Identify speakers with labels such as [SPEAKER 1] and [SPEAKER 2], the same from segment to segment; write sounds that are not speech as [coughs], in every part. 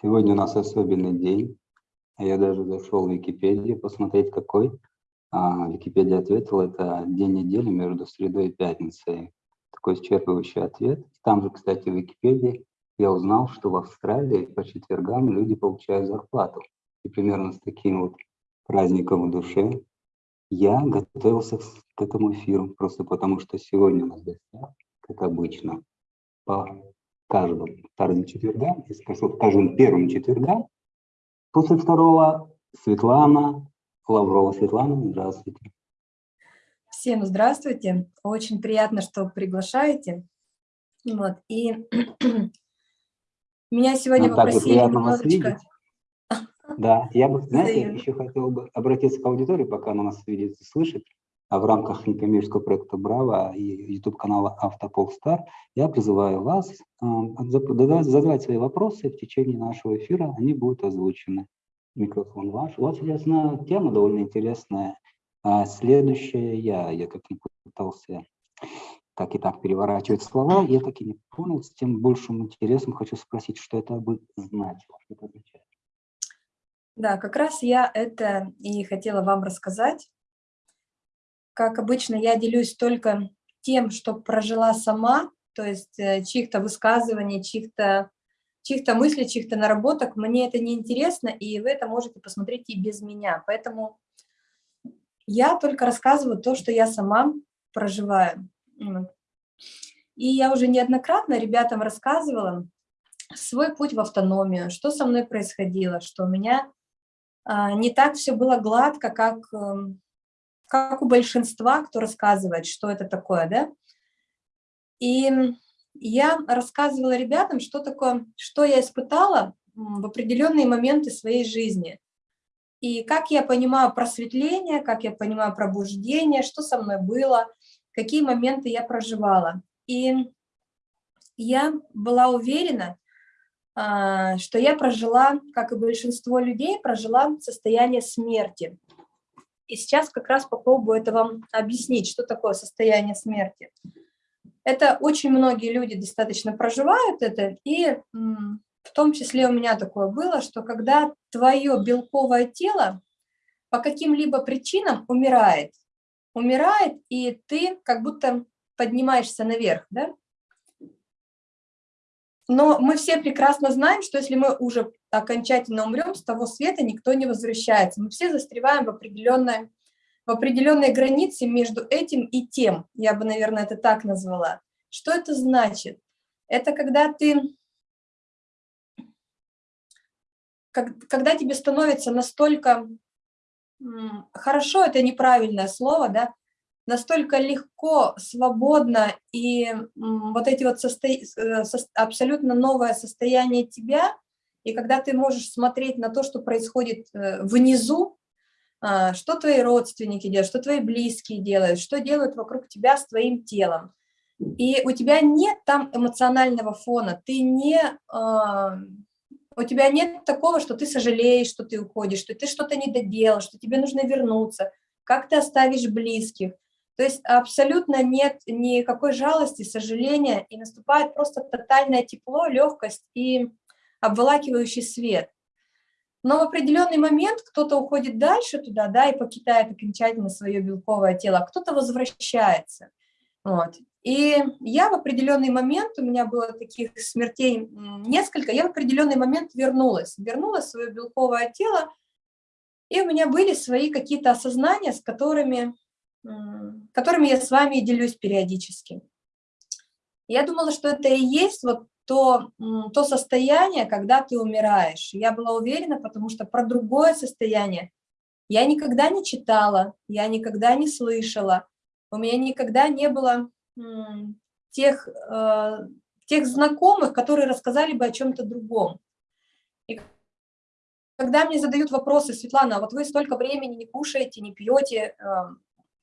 [SPEAKER 1] Сегодня у нас особенный день. Я даже зашел в Википедию посмотреть, какой. А, Википедия ответила, это день недели между средой и пятницей. Такой исчерпывающий ответ. Там же, кстати, в Википедии я узнал, что в Австралии по четвергам люди получают зарплату. И примерно с таким вот праздником в душе я готовился к этому эфиру, просто потому что сегодня у нас гостях, как обычно, по каждым вторым четвергам, если скажу, каждым первым четвергам, после второго Светлана Лаврова. Светлана, здравствуйте.
[SPEAKER 2] Всем здравствуйте. Очень приятно, что приглашаете. Вот. И [clears throat] меня сегодня Нам попросили немножечко...
[SPEAKER 1] Да, я бы, знаете, еще хотел бы обратиться к аудитории, пока она нас видит и слышит в рамках некоммерческого проекта «Браво» и YouTube-канала «Автополстар» я призываю вас задавать свои вопросы в течение нашего эфира, они будут озвучены. Микрофон ваш. Вот, соответственно, тема довольно интересная. А следующая я, я как не пытался так и так переворачивать слова, я так и не понял, с тем большим интересом хочу спросить, что это бы значило, что это означает.
[SPEAKER 2] Да, как раз я это и хотела вам рассказать. Как обычно, я делюсь только тем, что прожила сама, то есть э, чьих-то высказываний, чьих-то чьих-то мыслей, чьих-то наработок. Мне это не интересно, и вы это можете посмотреть и без меня. Поэтому я только рассказываю то, что я сама проживаю. И я уже неоднократно ребятам рассказывала свой путь в автономию, что со мной происходило, что у меня а, не так все было гладко, как эм, как у большинства, кто рассказывает, что это такое, да. И я рассказывала ребятам, что такое, что я испытала в определенные моменты своей жизни. И как я понимаю просветление, как я понимаю пробуждение, что со мной было, какие моменты я проживала. И я была уверена, а, что я прожила, как и большинство людей, прожила состояние смерти. И сейчас как раз попробую это вам объяснить, что такое состояние смерти. Это очень многие люди достаточно проживают это, и в том числе у меня такое было, что когда твое белковое тело по каким-либо причинам умирает, умирает, и ты как будто поднимаешься наверх, да? Но мы все прекрасно знаем, что если мы уже окончательно умрем, с того света никто не возвращается. Мы все застреваем в определенной, в определенной границе между этим и тем. Я бы, наверное, это так назвала. Что это значит? Это когда ты... Когда тебе становится настолько хорошо, это неправильное слово, да, настолько легко, свободно, и вот эти вот состо... Э, абсолютно новое состояние тебя, и когда ты можешь смотреть на то, что происходит э, внизу, а, что твои родственники делают, что твои близкие делают, что делают вокруг тебя с твоим телом. И у тебя нет там эмоционального фона, ты не, а, у тебя нет такого, что ты сожалеешь, что ты уходишь, что ты что-то не доделал, что тебе нужно вернуться, как ты оставишь близких. То есть абсолютно нет никакой жалости, сожаления, и наступает просто тотальное тепло, легкость и обволакивающий свет. Но в определенный момент кто-то уходит дальше туда, да, и покидает окончательно свое белковое тело, а кто-то возвращается. Вот. И я в определенный момент, у меня было таких смертей несколько, я в определенный момент вернулась, вернулась в свое белковое тело, и у меня были свои какие-то осознания, с которыми, которыми я с вами делюсь периодически. Я думала, что это и есть вот то, то состояние, когда ты умираешь. Я была уверена, потому что про другое состояние я никогда не читала, я никогда не слышала, у меня никогда не было тех, э, тех знакомых, которые рассказали бы о чем-то другом. И когда мне задают вопросы, Светлана, а вот вы столько времени не кушаете, не пьете, э,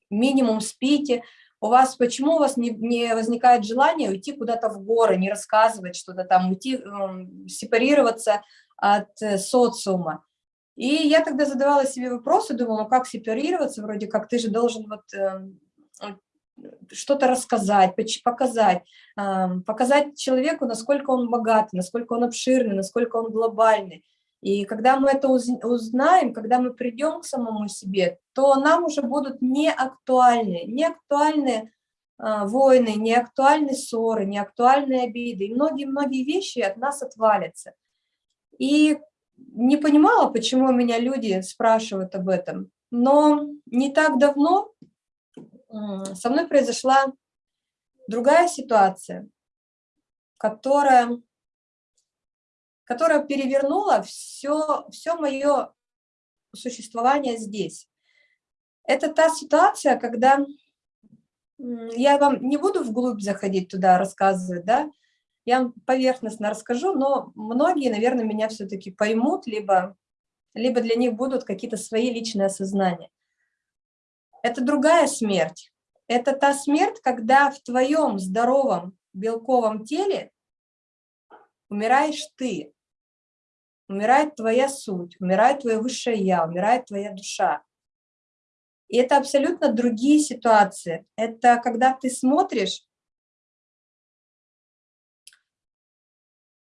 [SPEAKER 2] минимум спите, у вас, почему у вас не, не возникает желание уйти куда-то в горы, не рассказывать что-то там, уйти, э, сепарироваться от э, социума. И я тогда задавала себе вопросы, думала, ну как сепарироваться, вроде как ты же должен вот, э, что-то рассказать, показать, показать человеку, насколько он богатый, насколько он обширный, насколько он глобальный. И когда мы это узнаем, когда мы придем к самому себе, то нам уже будут не актуальны, а, войны, не актуальны ссоры, не актуальны обиды. И многие-многие вещи от нас отвалятся. И не понимала, почему меня люди спрашивают об этом. Но не так давно со мной произошла другая ситуация, которая, которая перевернула все, все мое существование здесь. Это та ситуация, когда я вам не буду вглубь заходить туда, рассказывать, да, я вам поверхностно расскажу, но многие, наверное, меня все-таки поймут, либо, либо для них будут какие-то свои личные осознания. Это другая смерть. Это та смерть, когда в твоем здоровом белковом теле умираешь ты, умирает твоя суть, умирает твое высшее я, умирает твоя душа. И это абсолютно другие ситуации. Это когда ты смотришь,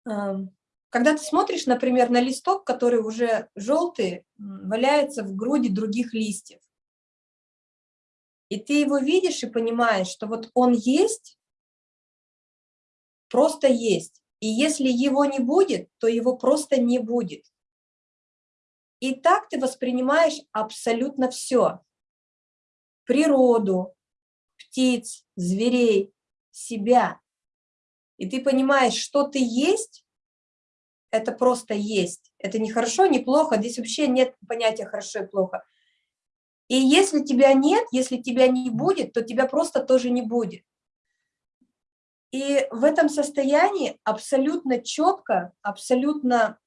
[SPEAKER 2] эм, когда ты смотришь, например, на листок, который уже желтый, валяется в груди других листьев. И ты его видишь и понимаешь, что вот он есть, просто есть. И если его не будет, то его просто не будет. И так ты воспринимаешь абсолютно все. Природу, птиц, зверей, себя. И ты понимаешь, что ты есть, это просто есть. Это не хорошо, не плохо, здесь вообще нет понятия хорошо и плохо. И если тебя нет, если тебя не будет, то тебя просто тоже не будет. И в этом состоянии абсолютно четко, абсолютно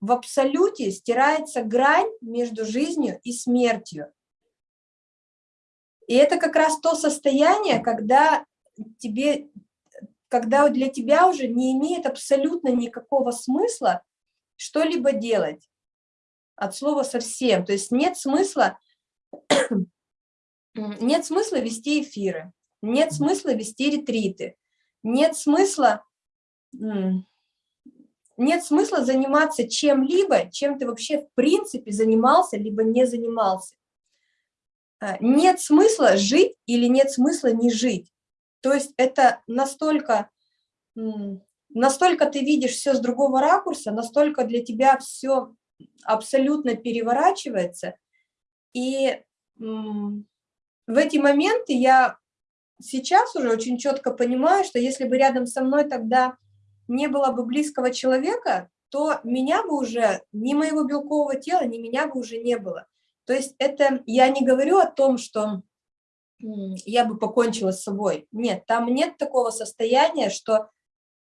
[SPEAKER 2] в абсолюте стирается грань между жизнью и смертью. И это как раз то состояние, когда, тебе, когда для тебя уже не имеет абсолютно никакого смысла что-либо делать. От слова совсем. То есть нет смысла [clears throat] нет смысла вести эфиры, нет смысла вести ретриты, нет смысла, нет смысла заниматься чем-либо, чем ты вообще в принципе занимался, либо не занимался. А, нет смысла жить или нет смысла не жить. То есть это настолько, настолько ты видишь все с другого ракурса, настолько для тебя все абсолютно переворачивается – и в эти моменты я сейчас уже очень четко понимаю, что если бы рядом со мной тогда не было бы близкого человека, то меня бы уже, ни моего белкового тела, ни меня бы уже не было. То есть это я не говорю о том, что я бы покончила с собой. Нет, там нет такого состояния, что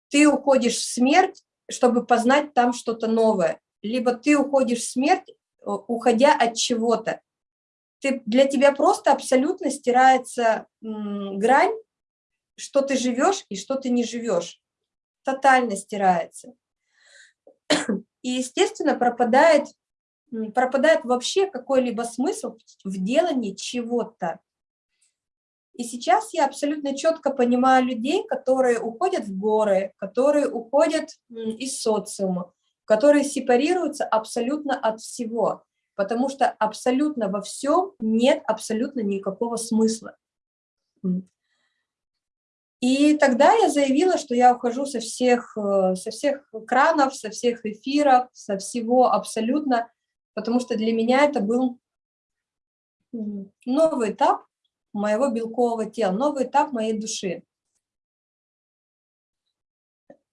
[SPEAKER 2] ты уходишь в смерть, чтобы познать там что-то новое. Либо ты уходишь в смерть, уходя от чего-то. Ты, для тебя просто абсолютно стирается грань, что ты живешь и что ты не живешь. Тотально стирается. И, естественно, пропадает, пропадает вообще какой-либо смысл в делании чего-то. И сейчас я абсолютно четко понимаю людей, которые уходят в горы, которые уходят из социума, которые сепарируются абсолютно от всего, потому что абсолютно во всем нет абсолютно никакого смысла. И тогда я заявила, что я ухожу со всех, э, со всех экранов, со всех эфиров, со всего абсолютно, потому что для меня это был новый этап моего белкового тела, новый этап моей души.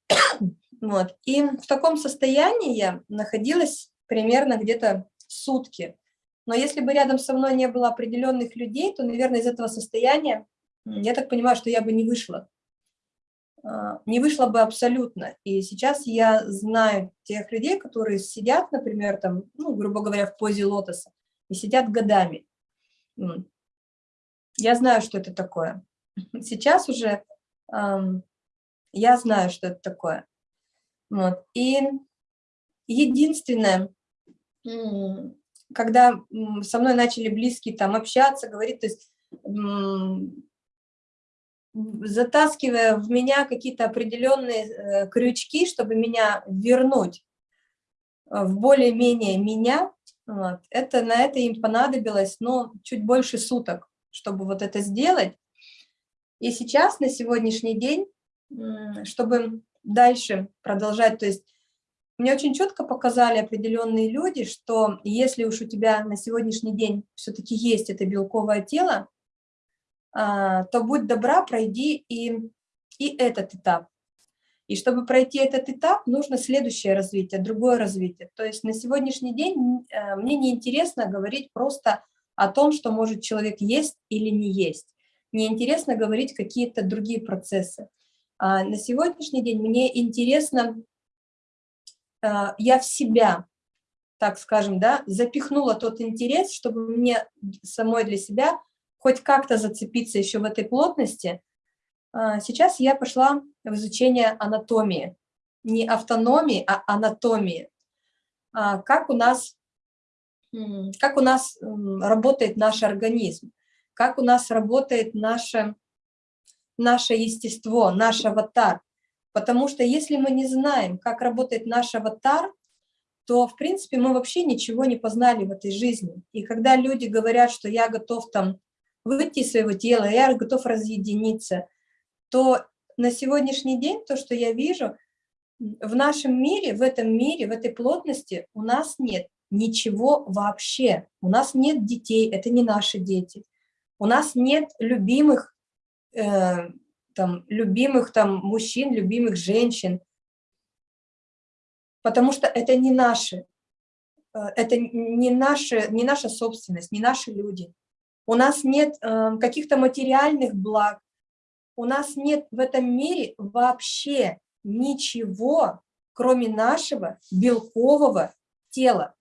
[SPEAKER 2] [coughs] Вот. И в таком состоянии я находилась примерно где-то сутки. Но если бы рядом со мной не было определенных людей, то, наверное, из этого состояния, я так понимаю, что я бы не вышла. А, не вышла бы абсолютно. И сейчас я знаю тех людей, которые сидят, например, там, ну, грубо говоря, в позе лотоса, и сидят годами. Я знаю, что это такое. [laughs] Сейчас уже эм, я знаю, что это такое. Вот. И единственное, когда со мной начали близкие там общаться, говорить, то есть затаскивая в меня какие-то определенные э, крючки, чтобы меня вернуть в более-менее меня, вот, это, на это им понадобилось, ну, чуть больше суток, чтобы вот это сделать. И сейчас, на сегодняшний день, чтобы дальше продолжать, то есть мне очень четко показали определенные люди, что если уж у тебя на сегодняшний день все-таки есть это белковое тело, а, то будь добра, пройди и, и этот этап. И чтобы пройти этот этап, нужно следующее развитие, другое развитие. То есть на сегодняшний день э, мне не интересно говорить просто о том, что может человек есть или не есть. Мне интересно говорить какие-то другие процессы. А на сегодняшний день мне интересно я в себя, так скажем, да, запихнула тот интерес, чтобы мне самой для себя хоть как-то зацепиться еще в этой плотности. А, сейчас я пошла в изучение анатомии. Не автономии, а анатомии. А, как у нас, как у нас работает наш организм, как у нас работает наше, наше естество, наш аватар. Потому что если мы не знаем, как работает наш аватар, то, в принципе, мы вообще ничего не познали в этой жизни. И когда люди говорят, что я готов там выйти из своего тела, я готов разъединиться, то на сегодняшний день то, что я вижу, в нашем мире, в этом мире, в этой плотности у нас нет ничего вообще. У нас нет детей, это не наши дети. У нас нет любимых э, там, любимых там, мужчин, любимых женщин, потому что это не наши, э, это не, наши, не наша собственность, не наши люди. У нас нет э, каких-то материальных благ, у нас нет в этом мире вообще ничего, кроме нашего белкового тела.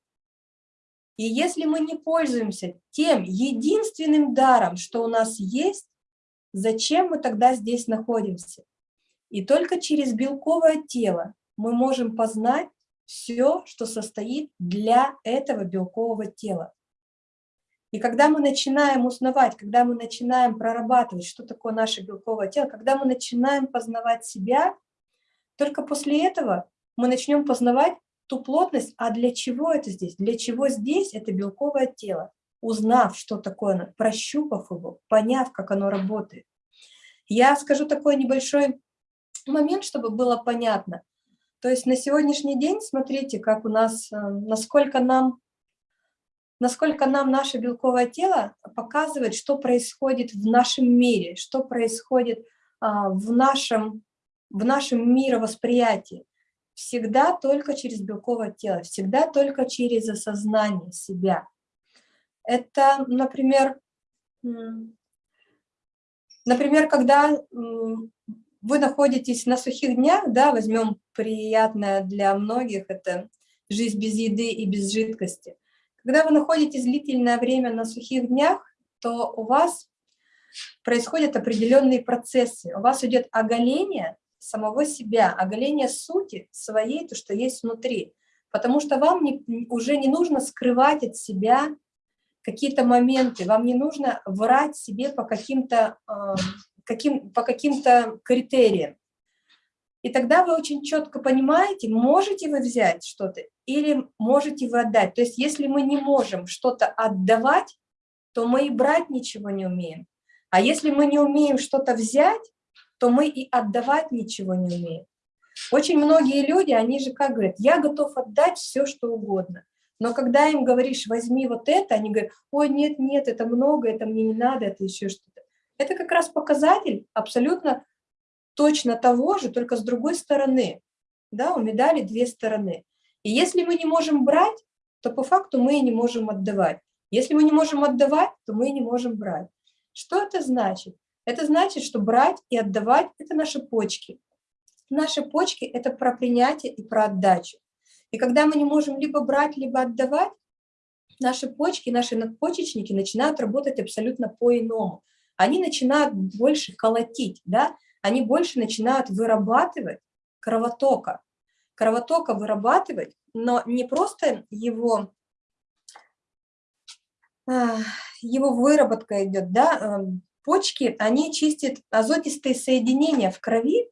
[SPEAKER 2] И если мы не пользуемся тем единственным даром, что у нас есть, Зачем мы тогда здесь находимся? И только через белковое тело мы можем познать все, что состоит для этого белкового тела. И когда мы начинаем узнавать, когда мы начинаем прорабатывать, что такое наше белковое тело, когда мы начинаем познавать себя, только после этого мы начнем познавать ту плотность, а для чего это здесь? Для чего здесь это белковое тело? Узнав, что такое, прощупав его, поняв, как оно работает. Я скажу такой небольшой момент, чтобы было понятно. То есть на сегодняшний день, смотрите, как у нас, э, насколько нам, насколько нам наше белковое тело показывает, что происходит в нашем мире, что происходит а, в нашем, в нашем мировосприятии. Всегда только через белковое тело, всегда только через осознание себя. Это, например, например, когда вы находитесь на сухих днях, да, возьмем приятное для многих, это жизнь без еды и без жидкости. Когда вы находитесь длительное время на сухих днях, то у вас происходят определенные процессы. У вас идет оголение самого себя, оголение сути своей, то, что есть внутри. Потому что вам не, уже не нужно скрывать от себя какие-то моменты, вам не нужно врать себе по каким-то каким, по каким-то критериям. И тогда вы очень четко понимаете, можете вы взять что-то или можете вы отдать. То есть если мы не можем что-то отдавать, то мы и брать ничего не умеем. А если мы не умеем что-то взять, то мы и отдавать ничего не умеем. Очень многие люди, они же как говорят, я готов отдать все, что угодно. Но когда им говоришь, возьми вот это, они говорят, ой, нет, нет, это много, это мне не надо, это еще что-то. Это как раз показатель абсолютно точно того же, только с другой стороны. Да, у медали две стороны. И если мы не можем брать, то по факту мы и не можем отдавать. Если мы не можем отдавать, то мы и не можем брать. Что это значит? Это значит, что брать и отдавать – это наши почки. Наши почки – это про принятие и про отдачу. И когда мы не можем либо брать, либо отдавать, наши почки, наши надпочечники начинают работать абсолютно по-иному. Они начинают больше колотить, да? они больше начинают вырабатывать кровотока. Кровотока вырабатывать, но не просто его, его выработка идет, да, эм, почки, они чистят азотистые соединения в крови,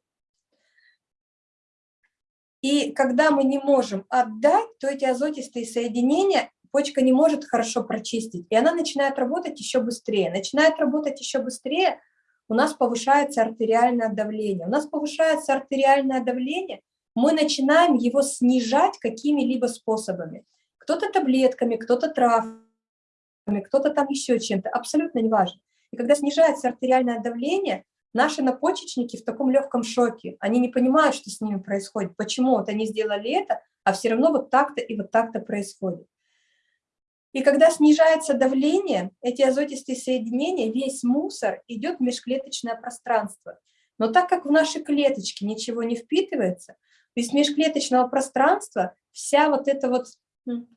[SPEAKER 2] и когда мы не можем отдать, то эти азотистые соединения почка не может хорошо прочистить, и она начинает работать еще быстрее. Начинает работать еще быстрее, у нас повышается артериальное давление. У нас повышается артериальное давление, мы начинаем его снижать какими-либо способами. Кто-то таблетками, кто-то травами, кто-то там еще чем-то, абсолютно неважно. И когда снижается артериальное давление, наши напочечники в таком легком шоке, они не понимают, что с ними происходит, почему вот они сделали это, а все равно вот так-то и вот так-то происходит. И когда снижается давление, эти азотистые соединения, весь мусор идет в межклеточное пространство. Но так как в наши клеточки ничего не впитывается, из межклеточного пространства вся вот эта вот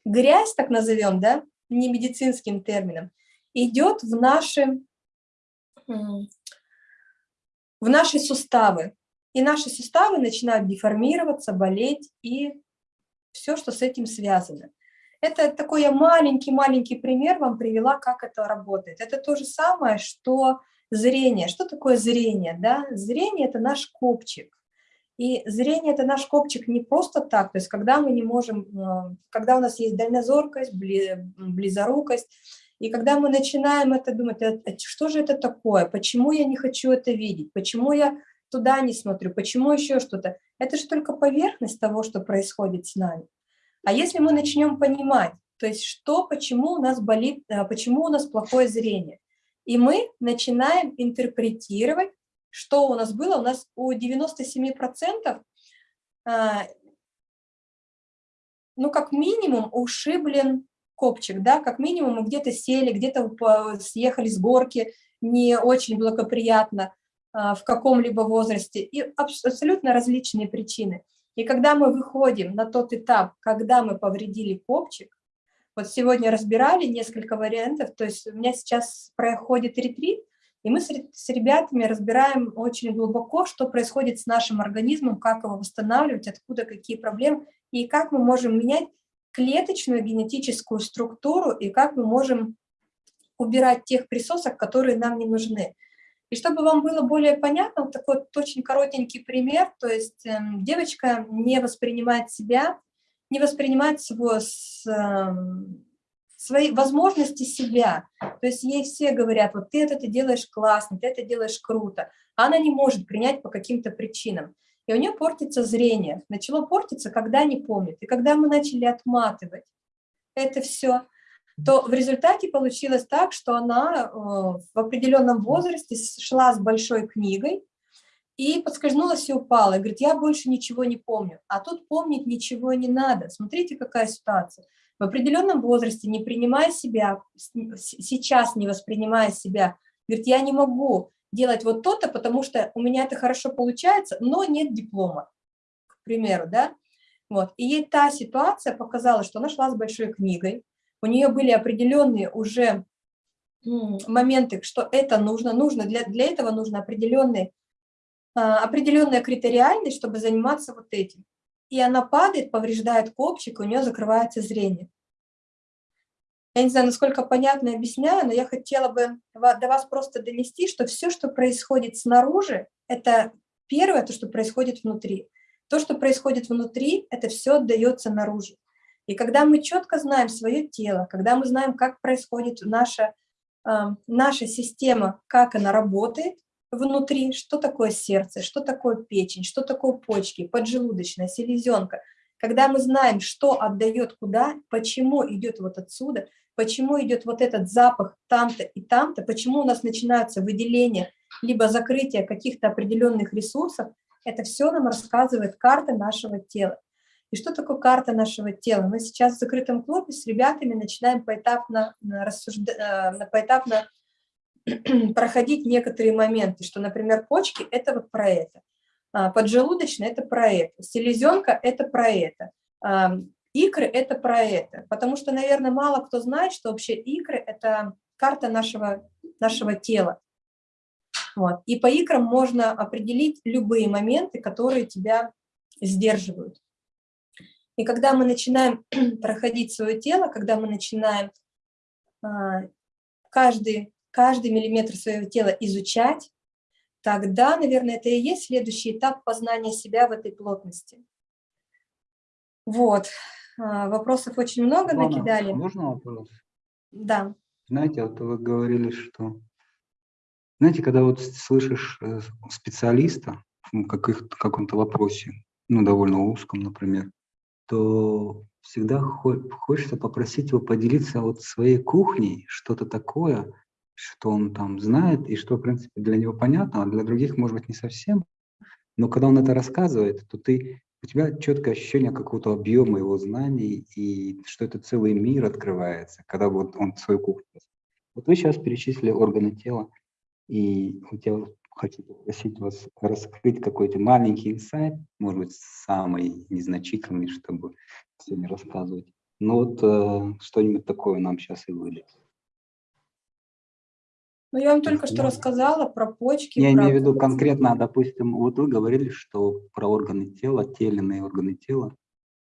[SPEAKER 2] грязь, так назовем, да, не медицинским термином, идет в наши, в наши суставы. И наши суставы начинают деформироваться, болеть и все, что с этим связано. Это такой я маленький-маленький пример вам привела, как это работает. Это то же самое, что зрение. Что такое зрение? Да? Зрение – это наш копчик. И зрение – это наш копчик не просто так, то есть когда мы не можем, э, когда у нас есть дальнозоркость, близорукость, и когда мы начинаем это думать, «А, а что же это такое, почему я не хочу это видеть, почему я туда не смотрю, почему еще что-то, это же только поверхность того, что происходит с нами. А если мы начнем понимать, то есть что, почему у нас болит, э, почему у нас плохое зрение, и мы начинаем интерпретировать, что у нас было, у нас у 97%, а, ну, как минимум, ушиблен копчик, да, как минимум мы где-то сели, где-то съехали с горки, не очень благоприятно а, в каком-либо возрасте, и абсолютно различные причины. И когда мы выходим на тот этап, когда мы повредили копчик, вот сегодня разбирали несколько вариантов, то есть у меня сейчас проходит ретрит, и мы с, с ребятами разбираем очень глубоко, что происходит с нашим организмом, как его восстанавливать, откуда какие проблемы, и как мы можем менять клеточную генетическую структуру, и как мы можем убирать тех присосок, которые нам не нужны. И чтобы вам было более понятно, вот такой вот очень коротенький пример, то есть э, девочка не воспринимает себя, не воспринимает свой, с, э, свои возможности себя. То есть ей все говорят, вот ты это ты делаешь классно, ты это делаешь круто, а она не может принять по каким-то причинам. И у нее портится зрение. Начало портиться, когда не помнит. И когда мы начали отматывать это все, то в результате получилось так, что она э, в определенном возрасте шла с большой книгой и подскользнулась и упала. И говорит, я больше ничего не помню. А тут помнить ничего не надо. Смотрите, какая ситуация. В определенном возрасте, не принимая себя, сейчас не воспринимая себя, говорит, я не могу делать вот то-то, потому что у меня это хорошо получается, но нет диплома, к примеру, да. Вот. И ей та ситуация показала, что она шла с большой книгой, у нее были определенные уже моменты, что это нужно, нужно для, для этого нужно определенный, а, определенная критериальность, чтобы заниматься вот этим. И она падает, повреждает копчик, у нее закрывается зрение. Я не знаю, насколько понятно объясняю, но я хотела бы до вас просто донести, что все, что происходит снаружи, это первое, то, что происходит внутри. То, что происходит внутри, это все отдается наружу. И когда мы четко знаем свое тело, когда мы знаем, как происходит наша, э, наша система, как она работает внутри, что такое сердце, что такое печень, что такое почки, поджелудочная, селезенка, когда мы знаем, что отдает куда, почему идет вот отсюда, почему идет вот этот запах там-то и там-то, почему у нас начинаются выделения, либо закрытие каких-то определенных ресурсов, это все нам рассказывает карта нашего тела. И что такое карта нашего тела? Мы сейчас в закрытом клубе с ребятами начинаем поэтапно, рассуждать, э, поэтапно [clears throat] проходить некоторые моменты, что, например, почки – это вот про это, поджелудочная – это про это, селезенка – это про это, икры – это про это. Потому что, наверное, мало кто знает, что вообще икры – это карта нашего, нашего тела. Вот. И по икрам можно определить любые моменты, которые тебя сдерживают. И когда мы начинаем [clears throat] проходить свое тело, когда мы начинаем а, каждый, каждый миллиметр своего тела изучать, тогда, наверное, это и есть следующий этап познания себя в этой плотности. Вот. А, вопросов очень много
[SPEAKER 1] Ивана,
[SPEAKER 2] накидали.
[SPEAKER 1] Можно вопрос?
[SPEAKER 2] Да.
[SPEAKER 1] Знаете, вот вы говорили, что... Знаете, когда вот слышишь э, специалиста в каком-то вопросе, ну, довольно узком, например, то всегда хочется попросить его поделиться вот своей кухней, что-то такое, что он там знает и что, в принципе, для него понятно, а для других, может быть, не совсем. Но когда он это рассказывает, то ты, у тебя четкое ощущение какого-то объема его знаний и что это целый мир открывается, когда вот он свою кухню. Вот вы сейчас перечислили органы тела, и тебя хочу попросить вас раскрыть какой-то маленький инсайт, может быть, самый незначительный, чтобы не рассказывать. Ну вот э, что-нибудь такое нам сейчас и выйдет.
[SPEAKER 2] Ну, я вам только что рассказала про почки.
[SPEAKER 1] Я
[SPEAKER 2] про...
[SPEAKER 1] имею в виду конкретно, допустим, вот вы говорили, что про органы тела, теленные органы тела,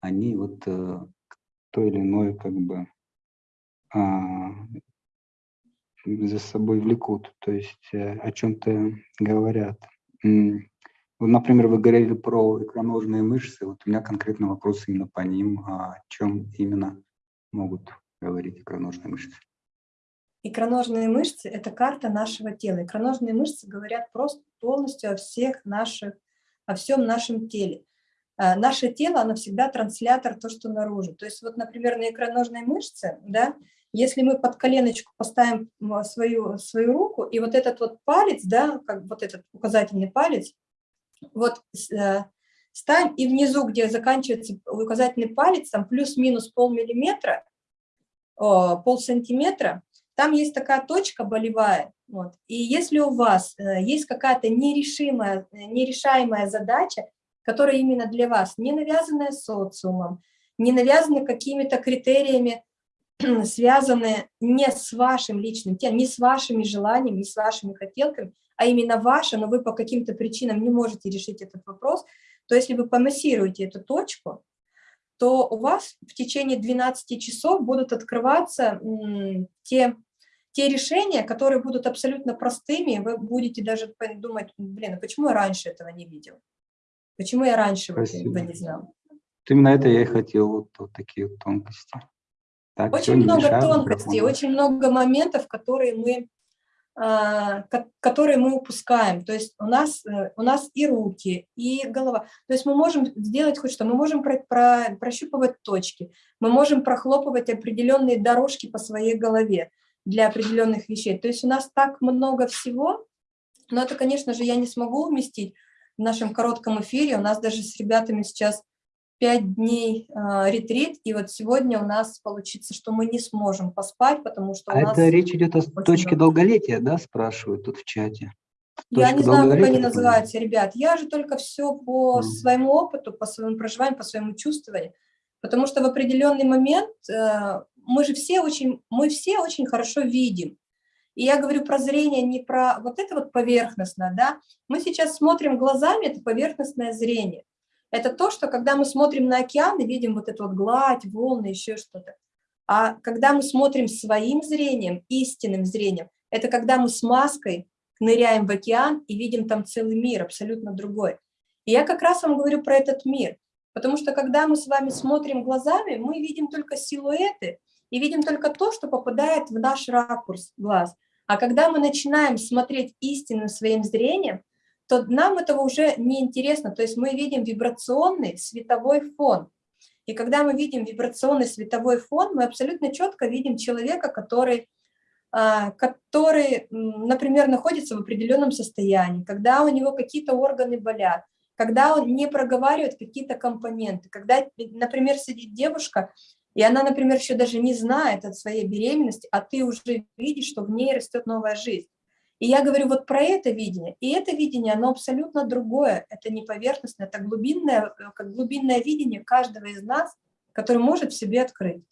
[SPEAKER 1] они вот э, то или иное как бы э, за собой влекут, то есть э, о чем-то говорят. Вот, например, вы говорили про икроножные мышцы, вот у меня конкретно вопрос именно по ним, а о чем именно могут говорить икроножные мышцы.
[SPEAKER 2] Икроножные мышцы – это карта нашего тела. Икроножные мышцы говорят просто полностью о всех наших, о всем нашем теле. А, наше тело, оно всегда транслятор то, что наружу. То есть вот, например, на икроножной мышце, да, если мы под коленочку поставим свою, свою руку, и вот этот вот палец, да, как вот этот указательный палец, вот э, ставим, и внизу, где заканчивается указательный палец, там плюс-минус полмиллиметра, пол сантиметра, там есть такая точка болевая. Вот. И если у вас э, есть какая-то нерешимая, нерешаемая задача, которая именно для вас, не навязанная социумом, не навязана какими-то критериями [clears throat] связаны не с вашим личным телом, не с вашими желаниями, не с вашими хотелками, а именно ваше, но вы по каким-то причинам не можете решить этот вопрос, то если вы помассируете эту точку, то у вас в течение 12 часов будут открываться те, те решения, которые будут абсолютно простыми, вы будете даже думать, блин, а почему я раньше этого не видел? Почему я раньше этого не знал?
[SPEAKER 1] Именно это я и хотел, вот, вот такие вот тонкости.
[SPEAKER 2] Так, очень много тонкостей, очень много моментов, которые мы, которые мы упускаем. То есть у нас, э, у нас и руки, и голова. То есть мы можем сделать хоть что, мы можем про, про, прощупывать точки, мы можем прохлопывать определенные дорожки по своей голове для определенных вещей. То есть у нас так много всего, но это, конечно же, я не смогу уместить в нашем коротком эфире. У нас даже с ребятами сейчас пять дней э, ретрит, и вот сегодня у нас получится, что мы не сможем поспать, потому что у
[SPEAKER 1] а
[SPEAKER 2] нас...
[SPEAKER 1] это речь идет о точке много. долголетия, да, спрашивают тут в чате?
[SPEAKER 2] Точка я не знаю, как они называются, ребят. Я же только все по mm. своему опыту, по своему проживанию, по своему чувствованию. Потому что в определенный момент э, мы же все очень, мы все очень хорошо видим. И я говорю про зрение не про вот это вот поверхностное, да. Мы сейчас смотрим глазами, это поверхностное зрение это то, что когда мы смотрим на океан и видим вот эту вот гладь, волны, еще что-то. А когда мы смотрим своим зрением, истинным зрением, это когда мы с маской ныряем в океан и видим там целый мир, абсолютно другой. И я как раз вам говорю про этот мир, потому что когда мы с вами смотрим глазами, мы видим только силуэты и видим только то, что попадает в наш ракурс глаз. А когда мы начинаем смотреть истинным своим зрением, то нам этого уже не интересно. То есть мы видим вибрационный световой фон. И когда мы видим вибрационный световой фон, мы абсолютно четко видим человека, который, а, который, например, находится в определенном состоянии, когда у него какие-то органы болят, когда он не проговаривает какие-то компоненты, когда, например, сидит девушка, и она, например, еще даже не знает от своей беременности, а ты уже видишь, что в ней растет новая жизнь. И я говорю вот про это видение. И это видение, оно абсолютно другое. Это не поверхностное, это глубинное, э, как глубинное видение каждого из нас, который может в себе открыть.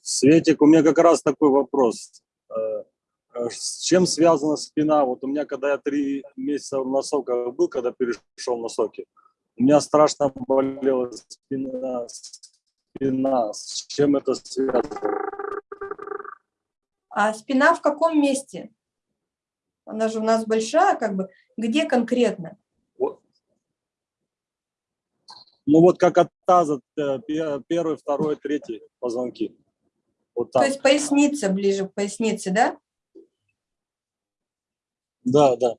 [SPEAKER 3] Светик, у меня как раз такой вопрос. Э, э, с чем связана спина? Вот у меня, когда я три месяца в носоках был, когда перешел на соки, у меня страшно болела спина. спина. С чем это связано?
[SPEAKER 2] А спина в каком месте? Она же у нас большая, как бы, где конкретно?
[SPEAKER 3] Ну вот как от таза, э, пе- первый, второй, третий позвонки. Вот
[SPEAKER 2] То есть поясница, ближе к пояснице, да?
[SPEAKER 3] Да, да.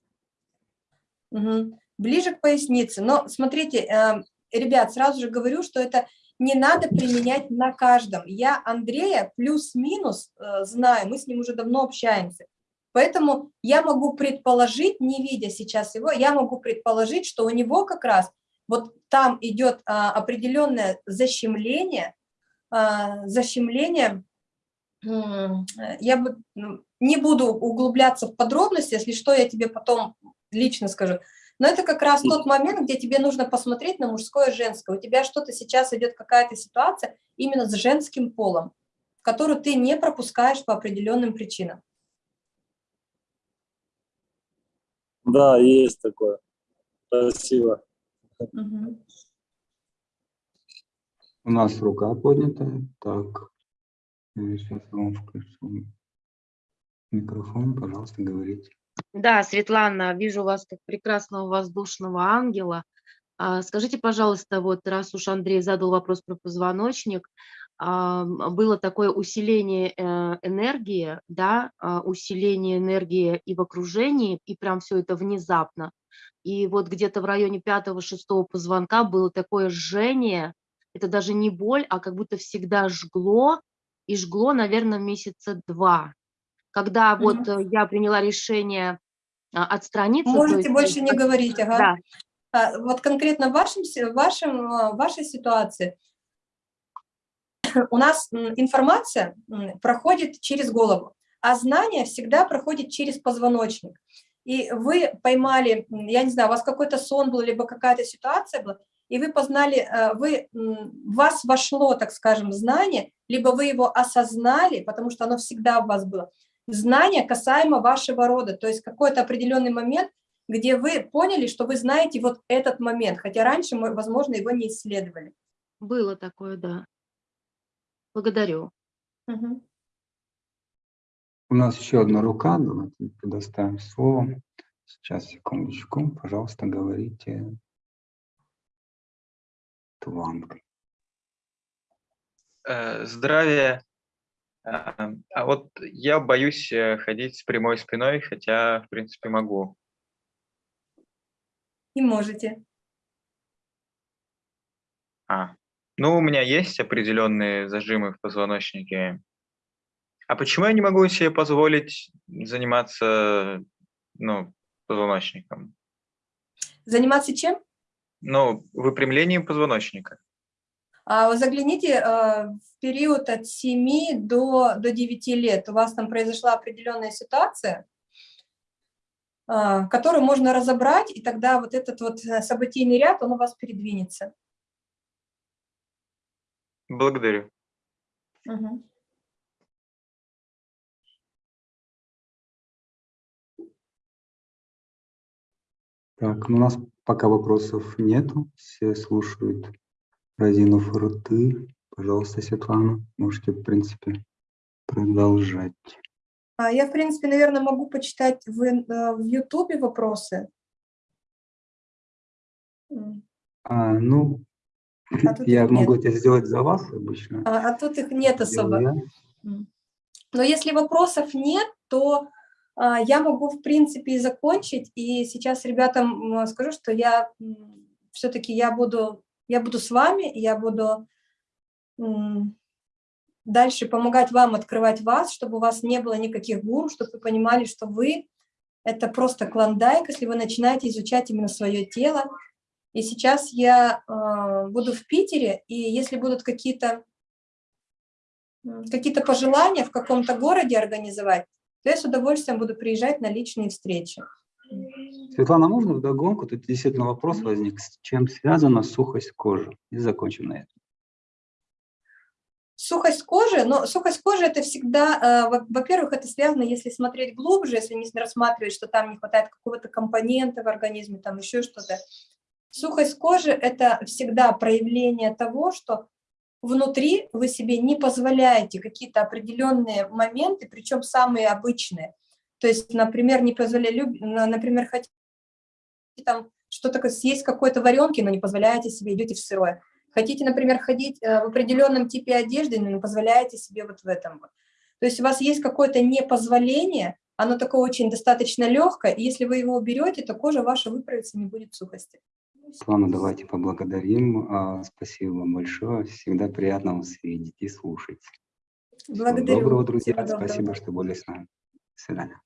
[SPEAKER 2] Мгм. Ближе к пояснице. Но смотрите, э, ребят, сразу же говорю, что это не надо применять на каждом. Я Андрея плюс-минус э, знаю, мы с ним уже давно общаемся. Поэтому я могу предположить, не видя сейчас его, я могу предположить, что у него как раз вот там идет а, определенное защемление, а, защемление, я бы ну, не буду углубляться в подробности, если что, я тебе потом лично скажу. Но это как раз тот момент, где тебе нужно посмотреть на мужское и женское. У тебя что-то сейчас идет, какая-то ситуация именно с женским полом, которую ты не пропускаешь по определенным причинам.
[SPEAKER 3] Да, есть такое. Спасибо.
[SPEAKER 2] Мгм.
[SPEAKER 1] У нас рука поднятая. Так, сейчас вам включу микрофон, пожалуйста, говорите.
[SPEAKER 4] Да, Светлана, вижу вас как прекрасного воздушного ангела. А, Скажите, пожалуйста, вот раз уж Андрей задал вопрос про позвоночник, а, было такое усиление э, энергии, да, а, усиление энергии и в окружении, и прям все это внезапно. И вот где-то в районе пятого-шестого позвонка было такое жжение, это даже не боль, а как будто всегда жгло, и жгло, наверное, месяца два. Когда вот
[SPEAKER 2] Мгм.
[SPEAKER 4] э, я приняла решение а, отстраниться.
[SPEAKER 2] Можете
[SPEAKER 4] есть,
[SPEAKER 2] больше не говорить, ага.
[SPEAKER 4] Да,
[SPEAKER 2] А, Вот конкретно в, вашем, в вашем, а, в вашей ситуации у нас информация проходит через голову, а знание всегда проходит через позвоночник. И вы поймали, я не знаю, у вас какой-то сон был, либо какая-то ситуация была, и вы познали, э, вы, в вас вошло, так скажем, знание, либо вы его осознали, потому что оно всегда в вас было. Знание касаемо вашего рода, то есть какой-то определенный момент, где вы поняли, что вы знаете вот этот момент, хотя раньше, мы, возможно, его не исследовали.
[SPEAKER 4] было такое, да. Благодарю.
[SPEAKER 2] Мгм.
[SPEAKER 1] У нас еще одна рука, давайте предоставим слово. Сейчас, секундочку, пожалуйста, говорите. Тванг.
[SPEAKER 5] Э, Здравия. А а вот я боюсь э, ходить с прямой спиной, хотя, в принципе, могу.
[SPEAKER 2] И можете.
[SPEAKER 5] А, ну, у меня есть определенные зажимы в позвоночнике. А почему я не могу себе позволить заниматься, ну, позвоночником?
[SPEAKER 2] Заниматься чем?
[SPEAKER 5] Ну, выпрямлением позвоночника.
[SPEAKER 2] А, вы загляните э, в период от 7 до, до 9 лет. У вас там произошла определенная ситуация, а, которую можно разобрать, и тогда вот этот вот э, событийный ряд, он у вас передвинется.
[SPEAKER 5] Благодарю.
[SPEAKER 2] Мгм.
[SPEAKER 1] Так, ну, у нас пока вопросов нету, все слушают, разинув рты. Пожалуйста, Светлана, можете, в принципе, продолжать.
[SPEAKER 2] А Я, в принципе, наверное, могу почитать в, э, в Ютубе вопросы.
[SPEAKER 1] А, ну,
[SPEAKER 2] А
[SPEAKER 1] я могу
[SPEAKER 2] нет.
[SPEAKER 1] это сделать за вас обычно.
[SPEAKER 2] А, а тут их нет особо.
[SPEAKER 1] Я.
[SPEAKER 2] Но если вопросов нет, то а, я могу, в принципе, и закончить. И сейчас ребятам скажу, что я все-таки я буду, я буду с вами, я буду дальше помогать вам открывать вас, чтобы у вас не было никаких гуру, чтобы вы понимали, что вы – это просто клондайк, если вы начинаете изучать именно свое тело. И сейчас я а, буду в Питере, и если будут какие-то какие-то пожелания в каком-то городе организовать, то я с удовольствием буду приезжать на личные встречи.
[SPEAKER 1] Светлана, можно вдогонку? Тут действительно вопрос возник. С чем связана сухость кожи? И закончим на этом.
[SPEAKER 2] Сухость кожи, но сухость кожи это всегда, э, во- во-первых, это связано, если смотреть глубже, если не рассматривать, что там не хватает какого-то компонента в организме, там еще что-то. Сухость кожи это всегда проявление того, что внутри вы себе не позволяете какие-то определенные моменты, причем самые обычные. То есть, например, не позволяете, например, хотите там что-то съесть какой-то варенки, но не позволяете себе, идете в сырое. Хотите, например, ходить э, в определенном типе одежды, но не позволяете себе вот в этом. То есть у вас есть какое-то непозволение, оно такое очень достаточно легкое, и если вы его уберете, то кожа ваша выправится, не будет сухости.
[SPEAKER 1] Светлана, давайте поблагодарим. А, Спасибо вам большое. Всегда приятно вас видеть и слушать. Всего
[SPEAKER 2] Благодарю.
[SPEAKER 1] доброго, друзья.
[SPEAKER 2] Всего доброго.
[SPEAKER 1] Спасибо, что были с нами. До свидания.